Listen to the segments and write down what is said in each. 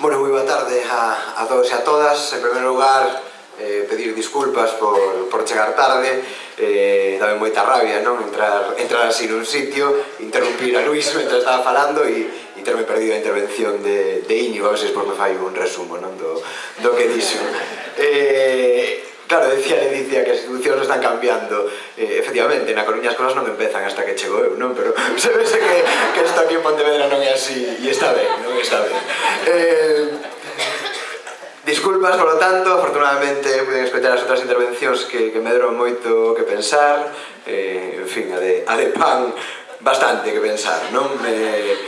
Bueno, moi boa tarde a, a todos e a todas. En primeiro lugar, eh, pedir disculpas por, por chegar tarde. Eh, dame moita rabia, non? Entrar, entrar así nun sitio, interrumpir a Luís mentre estaba falando e, e terme perdido a intervención de, de Íñigo. A veces, pois, me fai un resumo non? Do, do que dixo. Eh, Claro, decía Leticia que as institucións están cambiando. Eh, efectivamente, na Coruña as cosas non empezan hasta que chegou eu, non? Pero se vese que, que isto aquí en Pontevedra non é así, e está ben, non? Está ben. Eh, Disculpas, polo tanto, afortunadamente pude escoitar as outras intervencións que, que me deron moito que pensar eh, en fin, a de, a de pan bastante que pensar, non? Eh,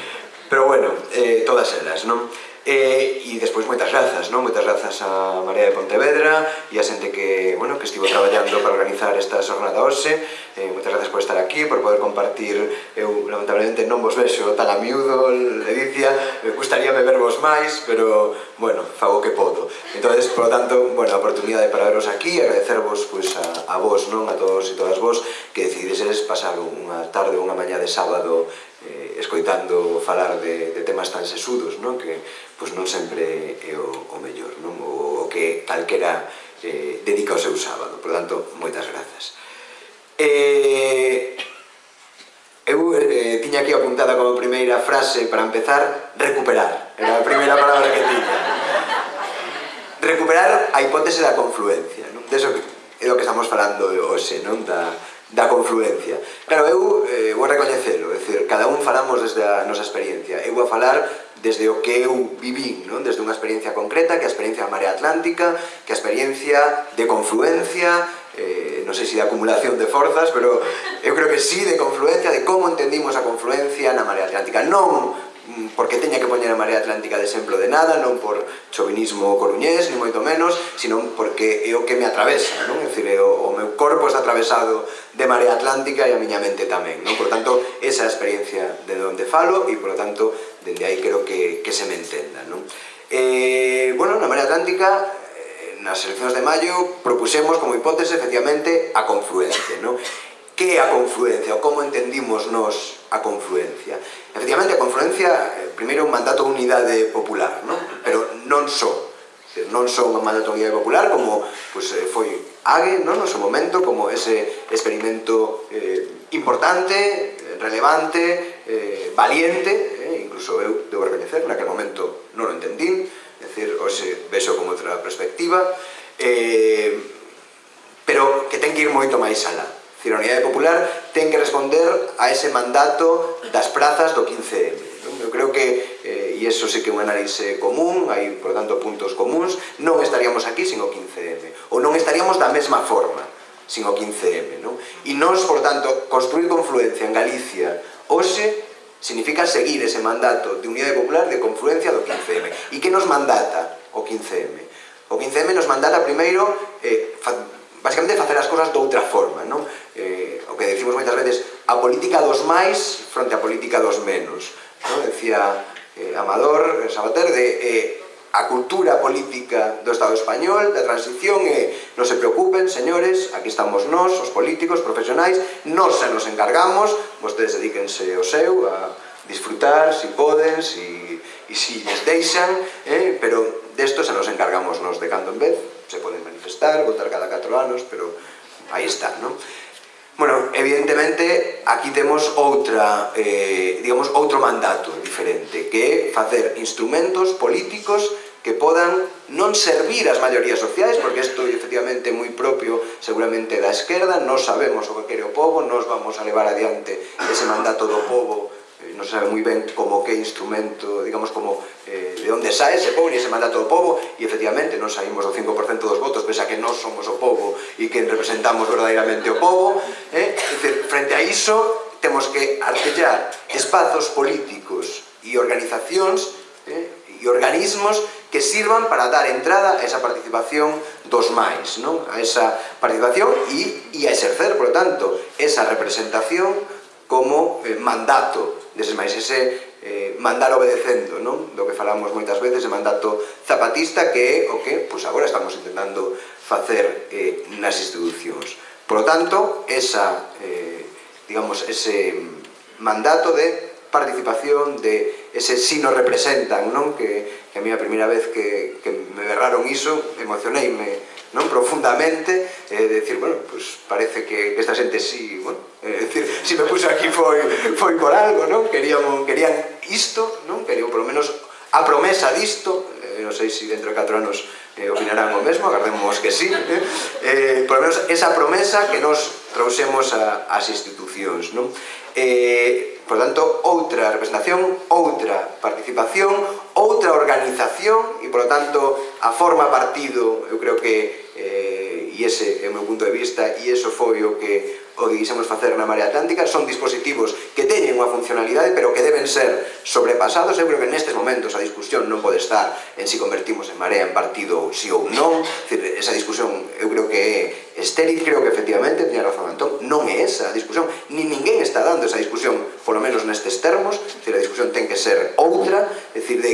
pero bueno, eh, todas elas, non? Eh, e, e despois moitas grazas, non? Moitas grazas a Marea de Pontevedra e a xente que, bueno, que estivo traballando para organizar esta xornada hoxe. Eh, moitas grazas por estar aquí, por poder compartir. Eu, lamentablemente, non vos vexo tan a miúdo, Ledicia. Me gustaría vervos máis, pero, bueno, fago que podo. Entón, por lo tanto, bueno, a oportunidade para veros aquí, agradecervos pois, pues, a, a vos, non? A todos e todas vos que decidides pasar unha tarde, ou unha mañá de sábado eh, escoitando falar de, de temas tan sesudos, non? que pois non sempre é o, o mellor, non? O, o que calquera eh, dedica o seu sábado. Por tanto, moitas grazas. Eh, eu eh, tiña aquí apuntada como primeira frase para empezar, recuperar. Era a primeira palabra que tiña. Recuperar a hipótese da confluencia, non? Deso que, é o que estamos falando hoxe, non? Da, da confluencia. Claro, eu eh, vou recoñecelo, é dicir, cada un falamos desde a nosa experiencia. Eu vou falar desde o que eu vivín, non? desde unha experiencia concreta, que a experiencia da marea atlántica, que a experiencia de confluencia, eh, non sei se de acumulación de forzas, pero eu creo que sí, de confluencia, de como entendimos a confluencia na marea atlántica. Non Mm, porque teña que poñer a Marea Atlántica de exemplo de nada, non por chovinismo coruñés, ni moito menos, sino porque é o que me atravesa, non? É dicir, o, o meu corpo está atravesado de Marea Atlántica e a miña mente tamén, non? Por tanto, esa é a experiencia de onde falo e, por tanto, dende aí creo que, que se me entenda, non? Eh, bueno, na Marea Atlántica eh, nas eleccións de maio propusemos como hipótese efectivamente a confluencia, non? que é a confluencia, ou como entendimos nos a confluencia. Efectivamente, a confluencia, eh, primeiro, un mandato de unidade popular, non? pero non só. Non só un mandato de unidade popular, como pues, eh, foi Ague non? no seu momento, como ese experimento eh, importante, relevante, eh, valiente, eh, incluso eu debo recoñecer, naquele momento non o entendín, é dicir, hoxe vexo como outra perspectiva, eh, pero que ten que ir moito máis alá dicir, a Unidade Popular ten que responder a ese mandato das prazas do 15M. Eu creo que, eh, e iso sí que é un análise común, hai, por tanto, puntos comuns, non estaríamos aquí sin o 15M, ou non estaríamos da mesma forma sin o 15M. Non? E nós, por tanto, construir confluencia en Galicia hoxe significa seguir ese mandato de Unidade Popular de confluencia do 15M. E que nos mandata o 15M? O 15M nos mandata primeiro eh, basicamente facer as cousas de outra forma, non? Eh, o que decimos moitas veces, a política dos máis fronte á política dos menos, non? Decía eh, Amador Sabater de eh, a cultura política do Estado español, da transición, e eh, non se preocupen, señores, aquí estamos nós, os políticos, profesionais, nós se nos encargamos, vostedes dedíquense o seu a disfrutar, si poden, si, e si les deixan, eh, pero desto se nos encargamos nós de cando en vez, se poden manifestar, votar cada 4 anos, pero aí está, non? Bueno, evidentemente, aquí temos outra, eh, digamos, outro mandato diferente, que é facer instrumentos políticos que podan non servir as maiorías sociais, porque isto efectivamente é moi propio seguramente da esquerda, non sabemos o que quere o povo, nos vamos a levar adiante ese mandato do povo Eh, non se sabe moi ben como que instrumento, digamos, como eh, de onde sae, ese povo e ese mandato do povo, e efectivamente non saímos do 5% dos votos, pensa que non somos o povo e que representamos verdadeiramente o povo, eh? Dice, frente a iso, temos que artellar espazos políticos e organizacións eh, e organismos que sirvan para dar entrada a esa participación dos máis, non? a esa participación e, e a exercer, por lo tanto, esa representación como eh, mandato deses máis ese eh, mandar obedecendo, non? Do que falamos moitas veces, de mandato zapatista, que é o que pois agora estamos intentando facer eh, nas institucións. Por lo tanto, esa, eh, digamos, ese mandato de participación de ese si nos representan, non? Que, que a mí a primeira vez que, que me berraron iso, emocioneime non? profundamente, eh, decir, bueno, pues parece que esta xente si, sí, bueno, Eh, é decir, se me puxo aquí foi, foi por algo, non? Querían, querían isto, non? Querían, polo menos, a promesa disto, eh, non sei se dentro de 4 anos eh, opinarán o mesmo, agardemos que sí, eh? eh por lo menos esa promesa que nos trouxemos a, as institucións, non? Eh, por tanto, outra representación, outra participación, outra organización, e, por tanto, a forma partido, eu creo que e ese é o meu punto de vista e eso foi o que o que quisemos facer na Marea Atlántica son dispositivos que teñen unha funcionalidade pero que deben ser sobrepasados. Eu creo que nestes momentos a discusión non pode estar en si convertimos en Marea en partido si ou non. Esa discusión eu creo que é estéril creo que efectivamente tiña razón Antón. Non é esa a discusión ni ninguén está dando esa discusión polo menos nestes termos. A discusión ten que ser outra. É dicir, de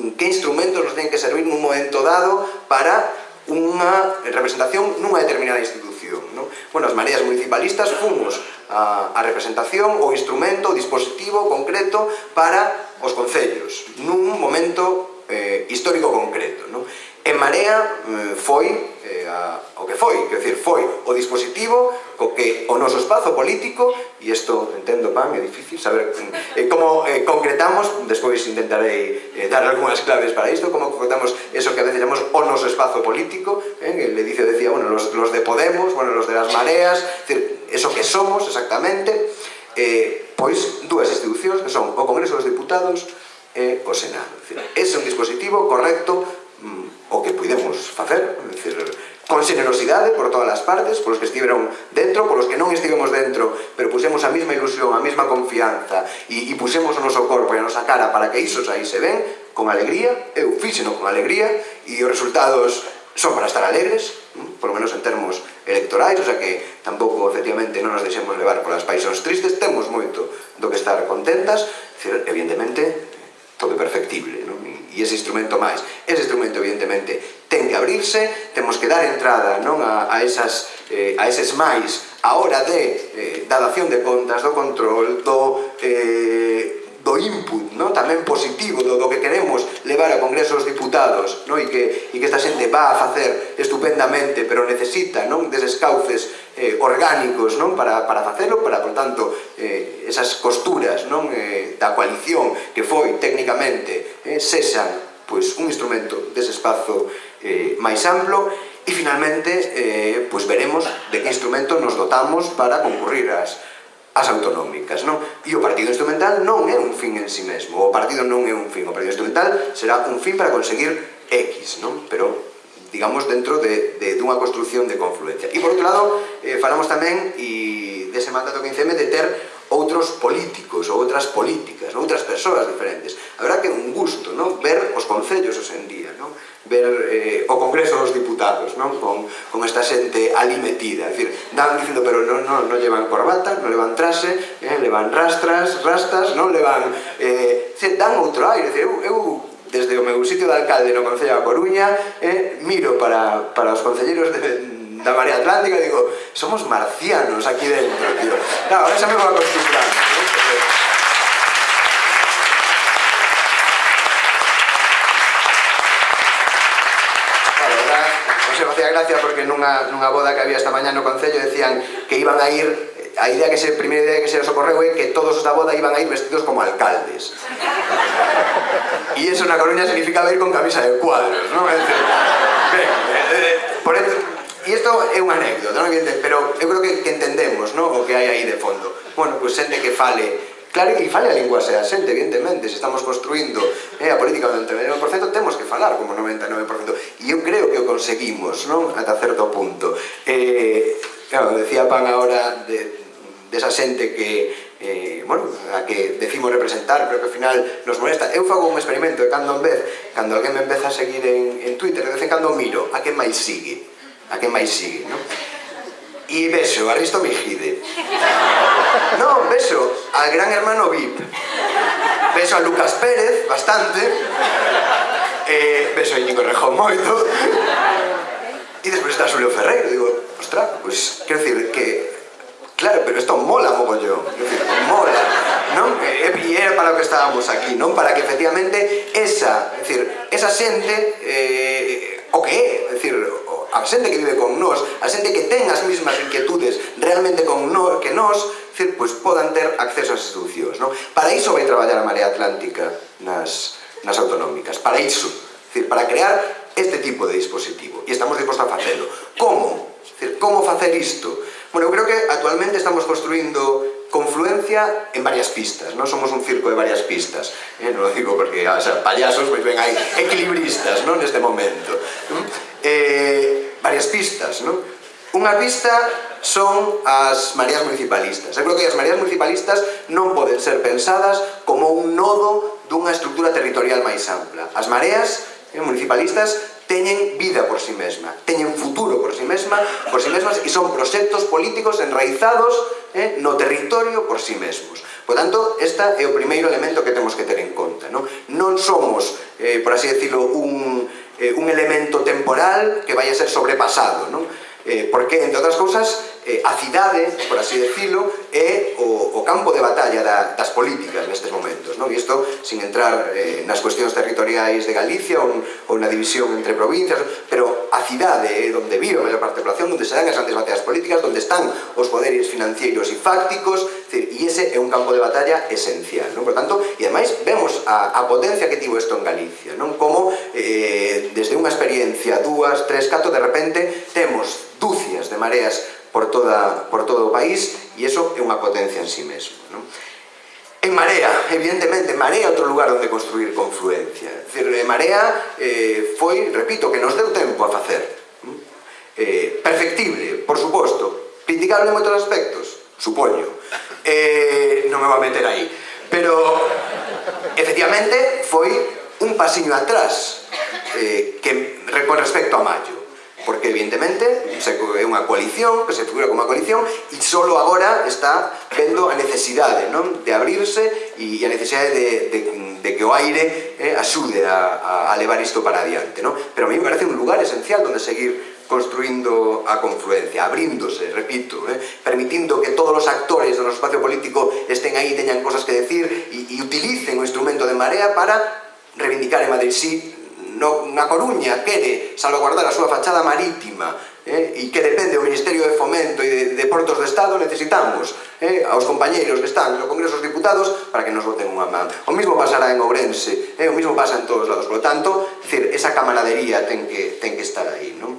mm, que instrumentos nos ten que servir nun momento dado para unha representación nunha determinada institución. Non? Bueno, as mareas municipalistas fomos a, a representación, o instrumento, o dispositivo concreto para os concellos, nun momento eh, histórico concreto. Non? En Marea eh, foi eh, a, o que foi, quer decir, foi o dispositivo co que o noso espazo político e isto entendo pan, é difícil saber eh, como eh, concretamos despois intentarei eh, dar algunhas claves para isto, como concretamos eso que a veces chamamos o noso espazo político eh, el edicio decía, bueno, los, los de Podemos bueno, los de las mareas, es decir, eso que somos exactamente eh, pois dúas institucións que son o Congreso dos Diputados e eh, o Senado. É un dispositivo correcto o que pudemos facer, decir, con generosidade por todas as partes, polos que estiveron dentro, polos que non estivemos dentro, pero pusemos a mesma ilusión, a mesma confianza e, e pusemos o noso corpo e a nosa cara para que iso se ven con alegría, eu fíxeno con alegría e os resultados son para estar alegres, mm, por lo menos en termos electorais, o sea que tampouco efectivamente non nos deixemos levar polas paixóns tristes, temos moito do que estar contentas, evidentemente todo é perfectible, e ese instrumento máis. Ese instrumento, evidentemente, ten que abrirse, temos que dar entrada non a, a, esas, eh, a eses máis a hora de eh, da dación de contas, do control, do, eh, do input non tamén positivo do, do que queremos levar ao Congreso dos Diputados non? E, que, e que esta xente va a facer estupendamente, pero necesita non deses cauces eh, orgánicos non para, para facelo, para, por tanto, eh, esas costuras non eh, da coalición que foi técnicamente eh, sexan pois, un instrumento dese espazo eh, máis amplo e finalmente eh, pois veremos de que instrumento nos dotamos para concurrir as, as autonómicas, non? E o partido instrumental non é un fin en si sí mesmo, o partido non é un fin, o partido instrumental será un fin para conseguir X, non? Pero, digamos, dentro de, de dunha construción de confluencia. E por outro lado, eh, falamos tamén, e dese mandato 15M, de ter outros políticos ou outras políticas, non? outras persoas diferentes. A que é un gusto non? ver os concellos hoxe en día, non? ver eh, o Congreso dos Diputados non? Con, con esta xente ali metida. É dicir, dan dicindo, pero non, non, non llevan corbata, non levan trase, eh, levan rastras, rastas, non levan... Eh, se dan outro aire, dicir, eu, eu desde o meu sitio de alcalde no Concello da Coruña, eh, miro para, para os concelleiros de, da María Atlántica digo, somos marcianos aquí dentro, tío. Claro, ahora xa me vou acostumbrando, ¿no? facía gracia porque nunha, nunha boda que había esta mañá no Concello decían que iban a ir a idea que se, primeira idea que se nos ocorreu é que todos os da boda iban a ir vestidos como alcaldes e iso na Coruña significaba ir con camisa de cuadros non? ben, eh, por eso, isto é unha anécdota, non? pero eu creo que, que entendemos non? o que hai aí de fondo. Bueno, pois pues, xente que fale Claro, e fale a lingua sea xente, evidentemente, se estamos construindo eh, a política do 99%, temos que falar como 99%. E eu creo que o conseguimos, non? Ata certo punto. Eh, claro, decía Pan ahora de, de esa xente que eh, bueno, a que decimos representar, pero que ao final nos molesta. Eu fago un experimento de cando en vez, cando alguén me empeza a seguir en, en Twitter, de vez en cando miro a que máis sigue a que máis sigue, non? E vexo a Risto Mejide. Non, vexo al gran hermano VIP. Vexo a Lucas Pérez, bastante. Eh, vexo a Íñigo Rejón moito. E despois está Xulio Ferreiro. Digo, ostra, pois, pues, quero dicir que... Claro, pero isto mola mogollón. Decir, mola. Non? E era para o que estábamos aquí, non? Para que efectivamente esa, decir, esa xente eh, o que é, decir, a xente que vive con nós, a xente que ten as mesmas inquietudes realmente con nós, que nós, decir, pois podan ter acceso ás institucións. Non? Para iso vai traballar a Marea Atlántica nas, nas autonómicas, para iso, decir, para crear este tipo de dispositivo. E estamos dispostos a facelo. Como? Decir, como facer isto? Bueno, eu creo que actualmente estamos construindo confluencia en varias pistas, non somos un circo de varias pistas, eh, non lo digo porque o sea, payasos, pois pues, ven aí equilibristas, non neste momento eh, varias pistas, non? Unha pista son as mareas municipalistas. Eu creo que as mareas municipalistas non poden ser pensadas como un nodo dunha estructura territorial máis ampla. As mareas eh, municipalistas teñen vida por si sí mesma, teñen futuro por si sí mesma, por si sí mesmas e son proxectos políticos enraizados eh, no territorio por si sí mesmos. Por tanto, esta é o primeiro elemento que temos que ter en conta. Non, non somos, eh, por así decirlo, un eh, un elemento temporal que vai a ser sobrepasado, non? Eh, porque, entre outras cousas, eh, a cidade, por así decirlo, é o, o campo de batalla da, das políticas nestes momentos. Non? E isto, sin entrar eh, nas cuestións territoriais de Galicia ou, ou na división entre provincias, pero capacidade onde vive a maior parte da población, onde se dan as grandes batallas políticas, onde están os poderes financeiros e fácticos, e ese é un campo de batalla esencial. Non? Por tanto, e ademais vemos a, a potencia que tivo isto en Galicia, non como eh, desde unha experiencia, dúas, tres, cato, de repente temos dúcias de mareas por, toda, por todo o país e iso é unha potencia en sí mesmo. Non? En Marea, evidentemente, Marea é outro lugar onde construir confluencia. Es decir, eh, Marea eh, foi, repito, que nos deu tempo a facer. Mm? Eh, perfectible, por suposto. Criticable en moitos aspectos, supoño. Eh, non me vou a meter aí. Pero, efectivamente, foi un pasiño atrás eh, que, con respecto a Mayo porque evidentemente é unha coalición, que se figura como unha coalición, e só agora está vendo a necesidade non? de abrirse e a necesidade de, de, de que o aire eh, axude a, a, a levar isto para adiante. Non? Pero a mí me parece un lugar esencial onde seguir construindo a confluencia, abríndose, repito, eh, permitindo que todos os actores do noso espacio político estén aí, teñan cosas que decir e, e utilicen o instrumento de marea para reivindicar en Madrid sí no, na Coruña quere salvaguardar a súa fachada marítima eh, e que depende do Ministerio de Fomento e de, de Portos do Estado necesitamos eh, aos compañeiros que están no Congreso dos Diputados para que nos voten unha man. O mismo pasará en Ourense, eh, o mismo pasa en todos lados. Por lo tanto, decir, esa camaradería ten que, ten que estar aí. Non?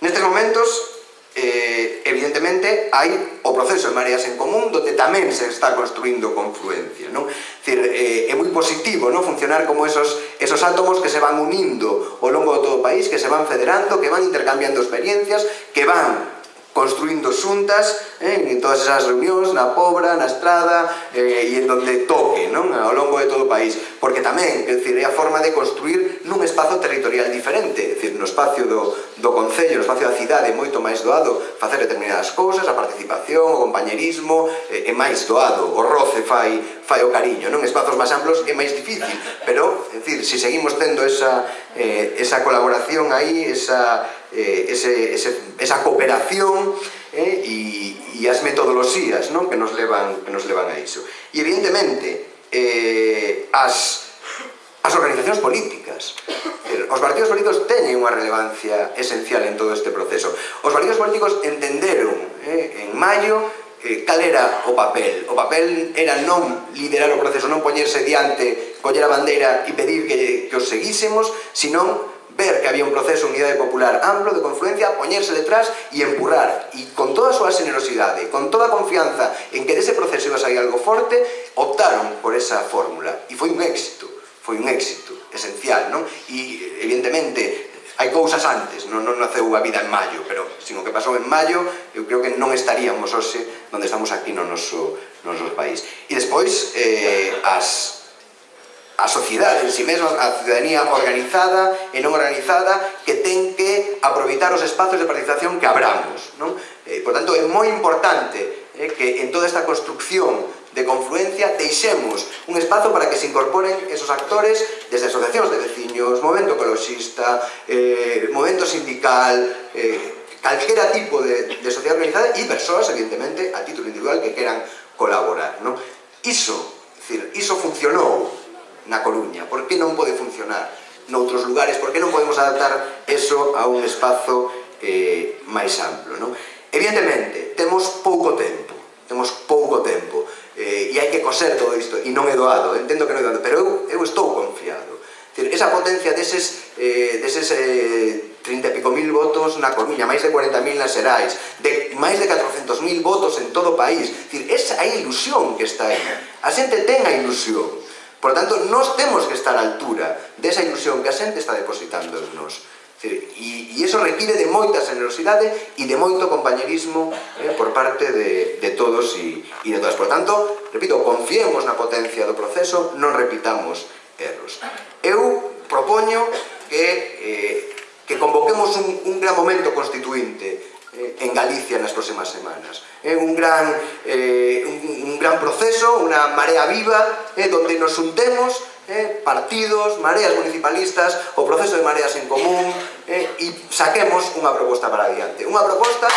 Nestes momentos, eh, evidentemente hai o proceso de mareas en común donde tamén se está construindo confluencia non? Decir, eh, é moi positivo non? funcionar como esos, esos átomos que se van unindo ao longo de todo o país que se van federando, que van intercambiando experiencias que van construindo xuntas eh, en todas esas reunións na Pobra, na Estrada eh, e en donde toque non? ao longo de todo o país porque tamén, é dicir, é a forma de construir nun espazo territorial diferente, é dicir, no espacio do, do Concello, no espacio da cidade, é moito máis doado facer determinadas cousas, a participación, o compañerismo, é, é máis doado, o roce fai, fai o cariño, non? Espazos máis amplos é máis difícil, pero, é dicir, se seguimos tendo esa, eh, esa colaboración aí, esa, eh, ese, ese, esa cooperación, eh, e, e as metodoloxías non? que, nos levan, que nos levan a iso. E evidentemente, eh, as, as organizacións políticas. Os partidos políticos teñen unha relevancia esencial en todo este proceso. Os partidos políticos entenderon eh, en maio eh, cal era o papel. O papel era non liderar o proceso, non poñerse diante, coller a bandeira e pedir que, que os seguísemos, senón ver que había un proceso de unidade popular amplo de confluencia, poñerse detrás e empurrar. E con toda a súa generosidade, con toda a confianza en que dese proceso iba a sair algo forte, optaron por esa fórmula. E foi un éxito, foi un éxito esencial, non? E, evidentemente, hai cousas antes, non, non naceu a vida en maio, pero sino que pasou en maio, eu creo que non estaríamos hoxe onde estamos aquí no noso, no noso país. E despois, eh, as a sociedade en si sí mesma, a ciudadanía organizada e non organizada que ten que aproveitar os espazos de participación que abramos. Non? Eh, por tanto, é moi importante eh, que en toda esta construcción de confluencia deixemos un espazo para que se incorporen esos actores desde asociacións de veciños, movimento ecoloxista, eh, movimento sindical, eh, calquera tipo de, de sociedade organizada e persoas, evidentemente, a título individual que queran colaborar. Non? Iso, decir, iso funcionou na Coruña? Por que non pode funcionar noutros lugares? Por que non podemos adaptar eso a un espazo eh, máis amplo? Non? Evidentemente, temos pouco tempo, temos pouco tempo, eh, e hai que coser todo isto, e non é doado, entendo que non é doado, pero eu, eu estou confiado. Decir, esa potencia deses, eh, deses eh, 30 e pico mil votos na Coruña, máis de 40.000 nas Xerais, de máis de 400.000 votos en todo o país, decir, esa é a ilusión que está aí. A xente ten a ilusión, Por lo tanto, nós temos que estar á altura desa ilusión que a xente está depositando en nos. E, e iso require de moita generosidade e de moito compañerismo eh, por parte de, de todos e, e de todas. Por tanto, repito, confiemos na potencia do proceso, non repitamos erros. Eu propoño que, eh, que convoquemos un, un gran momento constitucional Galicia nas próximas semanas. É un gran, eh, un, un gran proceso, unha marea viva, eh, donde nos untemos eh, partidos, mareas municipalistas, o proceso de mareas en común, eh, e saquemos unha proposta para adiante. Unha proposta...